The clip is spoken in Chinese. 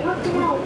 不要吃药